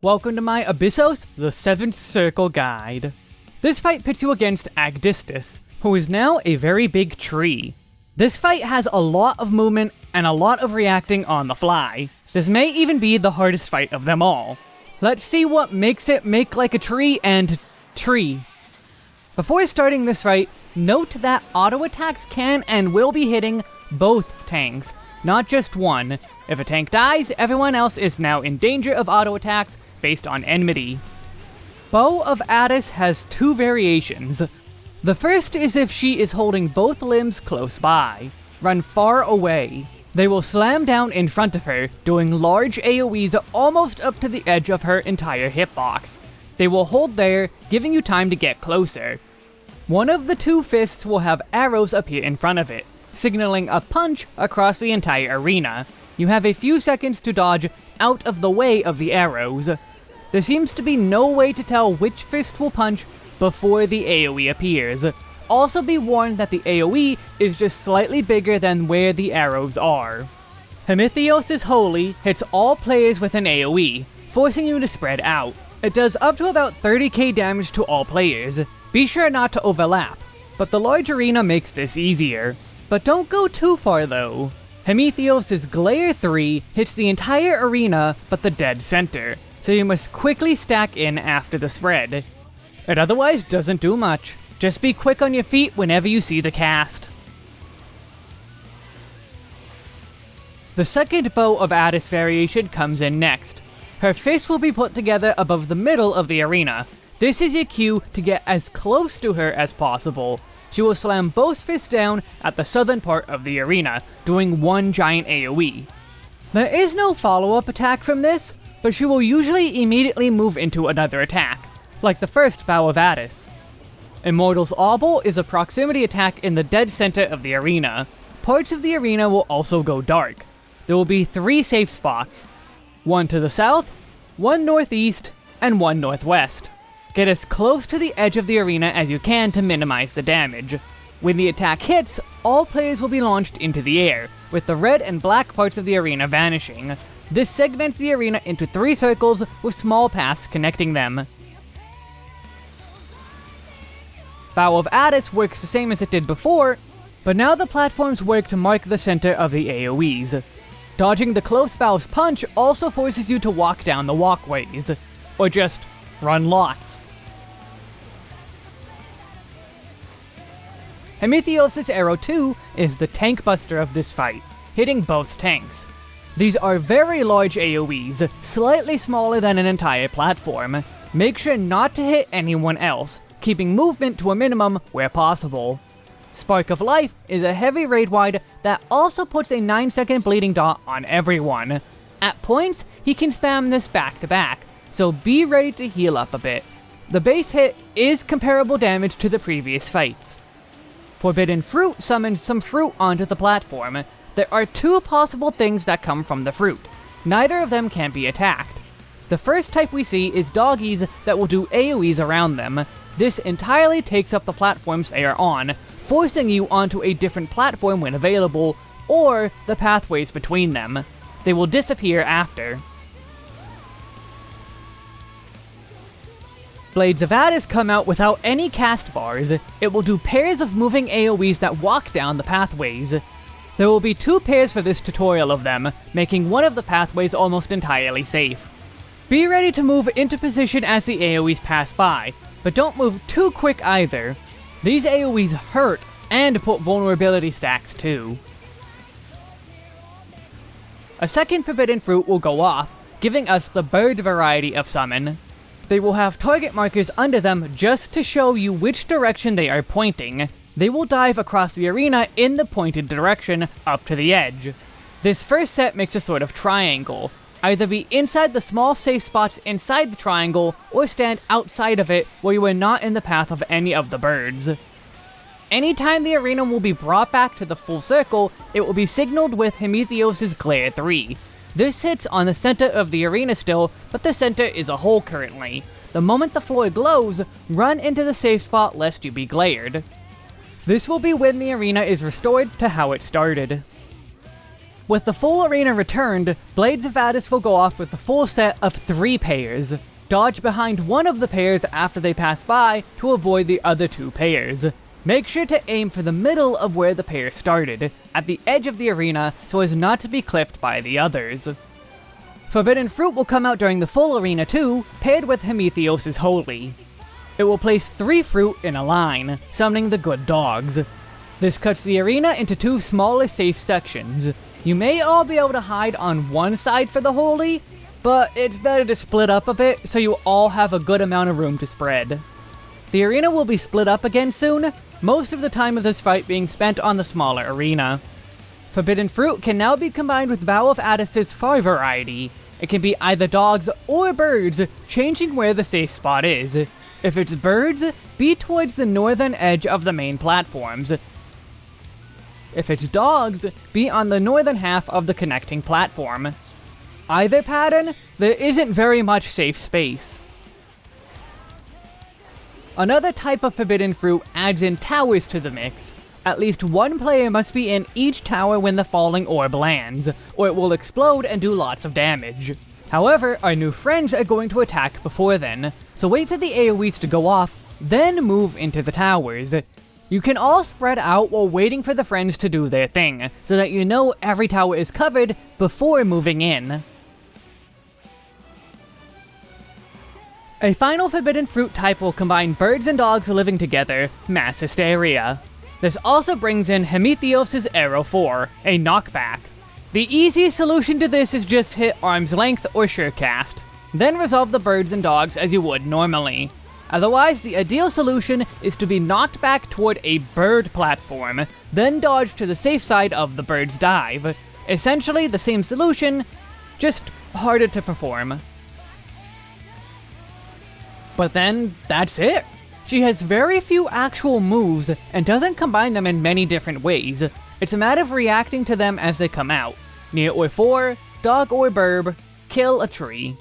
Welcome to my Abyssos, the Seventh Circle Guide. This fight pits you against Agdistis, who is now a very big tree. This fight has a lot of movement and a lot of reacting on the fly. This may even be the hardest fight of them all. Let's see what makes it make like a tree and tree. Before starting this fight, note that auto attacks can and will be hitting both tanks, not just one. If a tank dies, everyone else is now in danger of auto attacks based on enmity. Bough of Attis has two variations. The first is if she is holding both limbs close by. Run far away. They will slam down in front of her, doing large AoEs almost up to the edge of her entire hitbox. They will hold there, giving you time to get closer. One of the two fists will have arrows appear in front of it, signaling a punch across the entire arena. You have a few seconds to dodge out of the way of the arrows. There seems to be no way to tell which fist will punch before the AoE appears. Also be warned that the AoE is just slightly bigger than where the arrows are. Hemitheos' Holy hits all players with an AoE, forcing you to spread out. It does up to about 30k damage to all players. Be sure not to overlap, but the large arena makes this easier. But don't go too far though. Hemitheos' Glare 3 hits the entire arena but the dead center, so you must quickly stack in after the spread. It otherwise doesn't do much. Just be quick on your feet whenever you see the cast. The second Bough of Attis variation comes in next. Her fist will be put together above the middle of the arena. This is your cue to get as close to her as possible. She will slam both fists down at the southern part of the arena, doing one giant AoE. There is no follow-up attack from this, but she will usually immediately move into another attack, like the first Bough of Attis. Immortal's Obol is a proximity attack in the dead center of the arena. Parts of the arena will also go dark. There will be three safe spots. One to the south, one northeast, and one northwest. Get as close to the edge of the arena as you can to minimize the damage. When the attack hits, all players will be launched into the air, with the red and black parts of the arena vanishing. This segments the arena into three circles with small paths connecting them. Bough of Attis works the same as it did before, but now the platforms work to mark the center of the AoEs. Dodging the close bow's punch also forces you to walk down the walkways, or just run lots. Hemitheos' Arrow 2 is the tank buster of this fight, hitting both tanks. These are very large AoEs, slightly smaller than an entire platform. Make sure not to hit anyone else, keeping movement to a minimum where possible. Spark of Life is a heavy raid wide that also puts a 9 second bleeding dot on everyone. At points, he can spam this back to back, so be ready to heal up a bit. The base hit is comparable damage to the previous fights. Forbidden Fruit summons some fruit onto the platform, there are two possible things that come from the fruit. Neither of them can be attacked. The first type we see is doggies that will do AoEs around them. This entirely takes up the platforms they are on, forcing you onto a different platform when available, or the pathways between them. They will disappear after. Blades of Attis come out without any cast bars. It will do pairs of moving AoEs that walk down the pathways. There will be two pairs for this tutorial of them, making one of the pathways almost entirely safe. Be ready to move into position as the AoEs pass by, but don't move too quick either. These AoEs hurt, and put vulnerability stacks too. A second Forbidden Fruit will go off, giving us the bird variety of summon. They will have target markers under them just to show you which direction they are pointing, they will dive across the arena in the pointed direction, up to the edge. This first set makes a sort of triangle. Either be inside the small safe spots inside the triangle, or stand outside of it where you are not in the path of any of the birds. Anytime the arena will be brought back to the full circle, it will be signaled with Hemitheos' Glare 3. This hits on the center of the arena still, but the center is a hole currently. The moment the floor glows, run into the safe spot lest you be glared. This will be when the arena is restored to how it started. With the full arena returned, Blades of Attis will go off with a full set of three pairs. Dodge behind one of the pairs after they pass by to avoid the other two pairs. Make sure to aim for the middle of where the pair started, at the edge of the arena so as not to be clipped by the others. Forbidden Fruit will come out during the full arena too, paired with Hemitheos' Holy. It will place three fruit in a line, summoning the good dogs. This cuts the arena into two smaller safe sections. You may all be able to hide on one side for the Holy, but it's better to split up a bit so you all have a good amount of room to spread. The arena will be split up again soon, most of the time of this fight being spent on the smaller arena. Forbidden Fruit can now be combined with Bough of Attis's far variety. It can be either dogs or birds, changing where the safe spot is. If it's birds, be towards the northern edge of the main platforms. If it's dogs, be on the northern half of the connecting platform. Either pattern, there isn't very much safe space. Another type of forbidden fruit adds in towers to the mix. At least one player must be in each tower when the falling orb lands, or it will explode and do lots of damage. However, our new friends are going to attack before then, so wait for the AoEs to go off, then move into the towers. You can all spread out while waiting for the friends to do their thing, so that you know every tower is covered before moving in. A final Forbidden Fruit type will combine birds and dogs living together, Mass Hysteria. This also brings in Hemitheos' Arrow 4, a knockback. The easiest solution to this is just hit Arm's Length or Surecast, then resolve the birds and dogs as you would normally. Otherwise, the ideal solution is to be knocked back toward a bird platform, then dodge to the safe side of the bird's dive. Essentially the same solution, just harder to perform. But then, that's it! She has very few actual moves, and doesn't combine them in many different ways. It's a matter of reacting to them as they come out. Near or 4, dog or burb, kill a tree.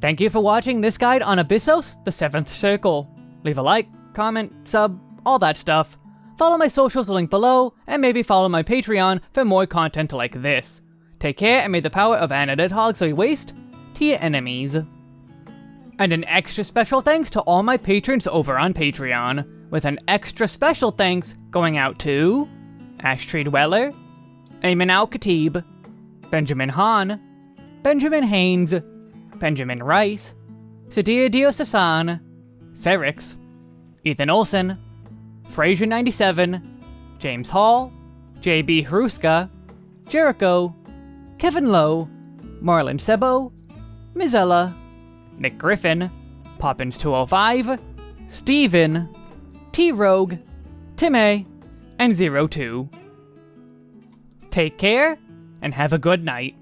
Thank you for watching this guide on Abyssos, the 7th Circle. Leave a like, comment, sub, all that stuff. Follow my socials linked below, and maybe follow my Patreon for more content like this. Take care and may the power of Anadid Hogsley waste to your enemies. And an extra special thanks to all my patrons over on Patreon, with an extra special thanks going out to Ashtree Dweller, Ayman Al-Khatib, Benjamin Hahn, Benjamin Haynes, Benjamin Rice, Sadir Diosasan, Serix, Ethan Olson, Fraser97, James Hall, JB Haruska, Jericho, Kevin Lowe, Marlon Sebo, Mizella, Nick Griffin, Poppins205, Steven, T-Rogue, Tim and Zero Two. Take care, and have a good night.